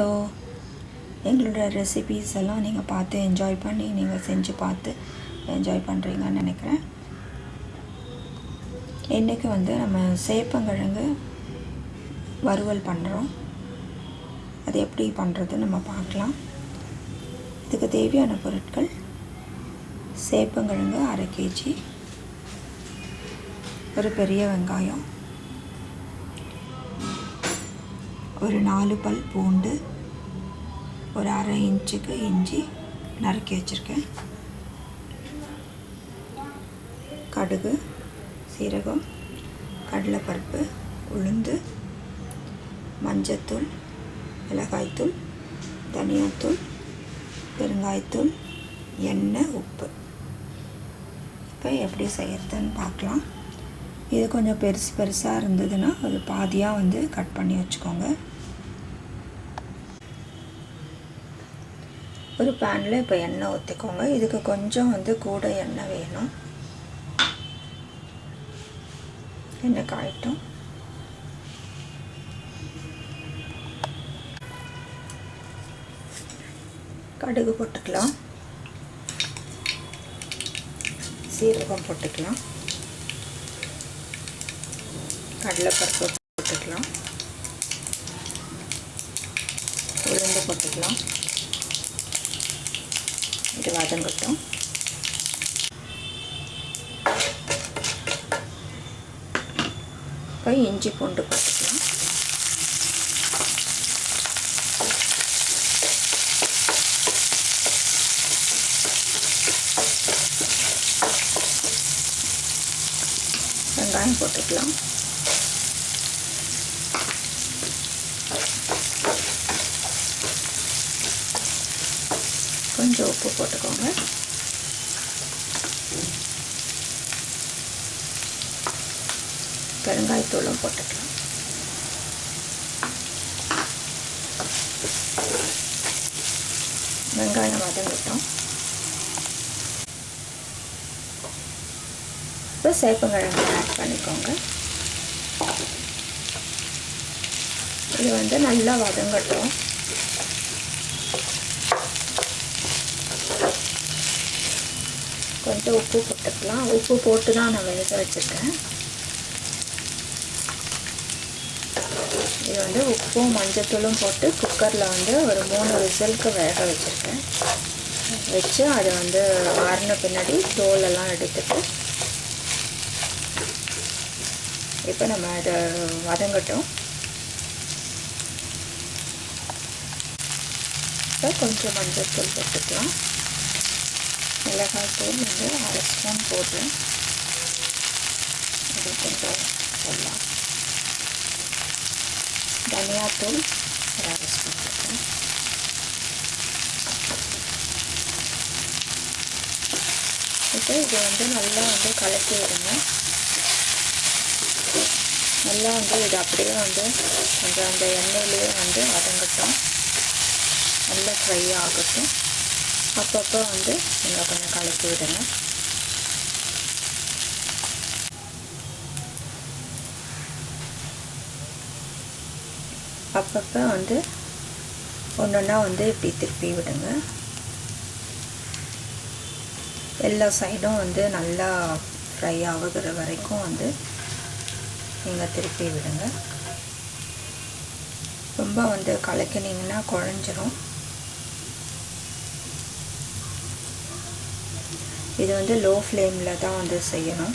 So எங்களோட recipes எல்லாம் நீங்கள் பார்த்து என்ஜாய் பண்ணி நீங்கள் செஞ்சு பார்த்து என்ஜாய் பண்ணுறீங்கன்னு நினைக்கிறேன். இன்றைக்கி வந்து நம்ம சேப்பங்கிழங்கு வறுவல் பண்ணுறோம் அது எப்படி பண்ணுறது நம்ம பார்க்கலாம். இதுக்கு தேவையான பொருட்கள் சேப்பங்கிழங்கு அரை கேஜி ஒரு பெரிய வெங்காயம் ஒரு நாலு பல் பூண்டு ஒரு அரை இன்ச்சுக்கு இஞ்சி நறுக்கி வச்சுருக்கேன். கடுகு சீரகம் கடலைப்பருப்பு உளுந்து மஞ்சத்தூள் மிளகாய்த்தூள் தனியாத்தூள் பெருங்காயத்தூள் எண்ணெய் உப்பு. இப்போ எப்படி செய்யறதுன்னு பார்க்கலாம். இது கொஞ்சம் பெருசு பெருசாக இருந்ததுன்னா அது பாதியாக வந்து கட் பண்ணி வச்சுக்கோங்க. ஒரு பேனில் இப்போ எண்ணெய் ஊற்றிக்கோங்க இதுக்கு கொஞ்சம் வந்து கூட எண்ணெய் வேணும். எண்ணெய் காயட்டும். கடுகு போட்டுக்கலாம். சீரகம் போட்டுக்கலாம். கடலைப்பருப்பு போட்டுக்கலாம். உளுந்து போட்டுக்கலாம். இது வதங்கட்டும். இப்போ இஞ்சி பூண்டு போட்டுக்கலாம். வெங்காயம் போட்டுக்கலாம். கொஞ்சம் உப்பு போட்டுக்கோங்க. பெருங்காயத்தூளும் போட்டுக்கலாம். வெங்காயம் வதங்கிட்டோம். இப்போ சேப்பங்கிழங்கு ஆட் பண்ணிக்கோங்க. இது வந்து நல்லா வதங்கட்டும். கொஞ்சோண்டு உப்பு போட்டுக்கலாம். உப்பு போட்டு தான் நான் வேக வச்சுருக்கேன் இது வந்து உப்பும் மஞ்சத்தூளும் போட்டு குக்கரில் வந்து ஒரு மூணு விசிலுக்கு வேக வச்சுருக்கேன். வச்சு அதை வந்து ஆறின பின்னாடி தோலெல்லாம் எடுத்துட்டு இப்போ நம்ம அதை வதங்கட்டும். இப்போ கொஞ்சம் மஞ்சத்தூள் போட்டுக்கலாம். மிளகாய் தூள் வந்து அரை ஸ்பூன் போட்டு இது கொஞ்சம் போடலாம். தனியாத்தூள் ஒரு அரை ஸ்பூன் போட்டேன் இப்போ இது வந்து நல்லா வந்து கலக்கி விடுங்க நல்லா வந்து இது அப்படியே வந்து கொஞ்சம் அந்த எண்ணெயிலேயே வந்து வதங்கட்டும். நல்லா ஃப்ரை ஆகட்டும். அப்பப்போ வந்து நீங்கள் கொஞ்சம் கலக்கி விடுங்க. அப்பப்போ வந்து ஒன்று ஒன்றா வந்து இப்படி திருப்பி விடுங்க. எல்லா சைடும் வந்து நல்லா ஃப்ரை ஆகுகிற வரைக்கும் வந்து நீங்கள் திருப்பி விடுங்க. ரொம்ப வந்து கலக்கினீங்கன்னா குழஞ்சிரும். இது வந்து லோ ஃப்ளேமில் தான் வந்து செய்யணும்.